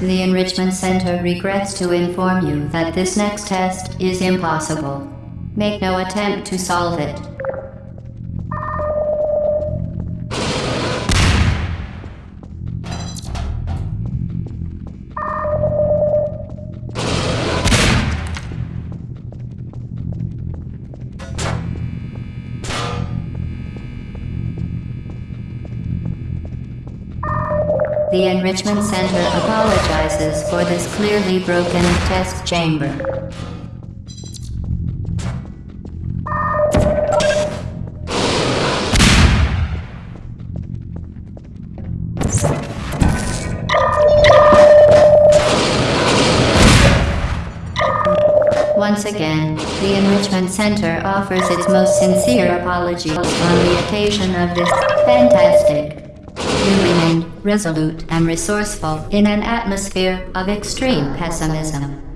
The Enrichment Center regrets to inform you that this next test is impossible. Make no attempt to solve it. The Enrichment Center apologizes for this clearly broken test chamber. Once again, the Enrichment Center offers its most sincere apologies on the occasion of this fantastic. Resolute and resourceful in an atmosphere of extreme pessimism.